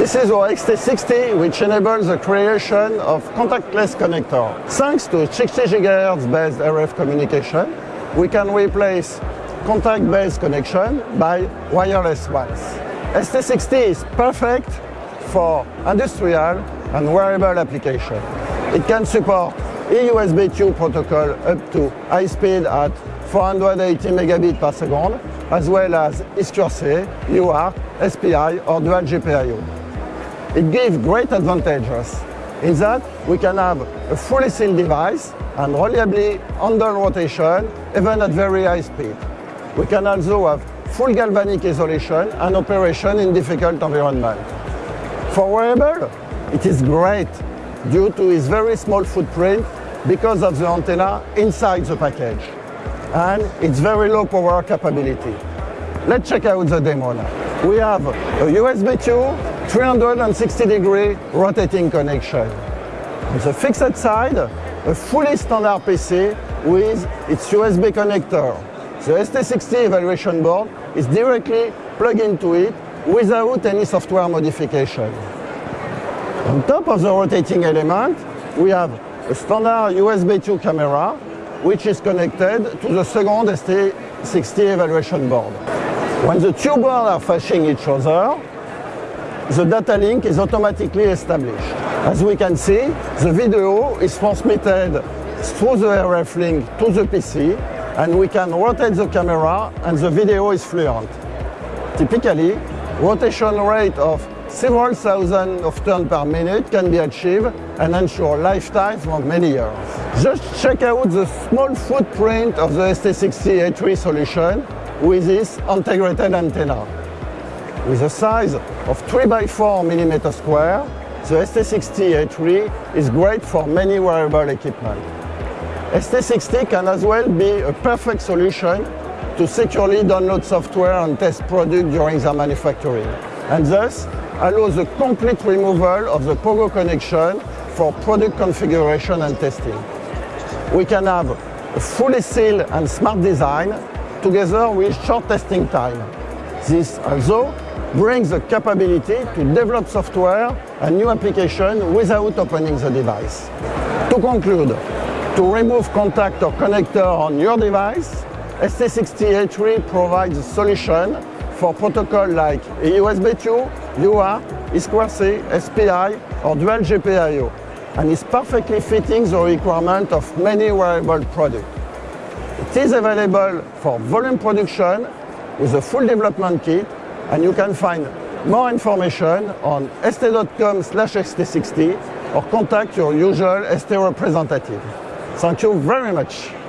This is our ST60 which enables the creation of contactless connector. Thanks to 60 GHz based RF communication, we can replace contact-based connection by wireless ones. ST60 is perfect for industrial and wearable application. It can support eUSB 2 protocol up to high speed at 480 megabits per second, as well as I2C, UART, SPI or dual GPIO. It gives great advantages in that we can have a fully sealed device and reliably handle rotation even at very high speed. We can also have full galvanic isolation and operation in difficult environment. For wearable, it is great due to its very small footprint because of the antenna inside the package and its very low power capability. Let's check out the demo now. We have a USB 2 360 degree rotating connection. On the fixed side, a fully standard PC with its USB connector. The ST60 evaluation board is directly plugged into it without any software modification. On top of the rotating element, we have a standard USB 2 camera which is connected to the second ST60 evaluation board. When the two boards are facing each other, the data link is automatically established. As we can see, the video is transmitted through the RF link to the PC and we can rotate the camera and the video is fluent. Typically, rotation rate of several thousand of turns per minute can be achieved and ensure lifetime for many years. Just check out the small footprint of the ST60A3 solution with this integrated antenna. With a size of 3 by 4 mm square, the ST60A3 is great for many wearable equipment. ST60 can as well be a perfect solution to securely download software and test products during their manufacturing, and thus allows the complete removal of the Pogo connection for product configuration and testing. We can have a fully sealed and smart design together with short testing time. This also brings the capability to develop software and new application without opening the device. To conclude, to remove contact or connector on your device, ST60A3 provides a solution for protocol like USB 2, UART, I2C, SPI or dual GPIO and is perfectly fitting the requirement of many wearable products. It is available for volume production with a full development kit and you can find more information on st.com slash st60 or contact your usual ST representative. Thank you very much.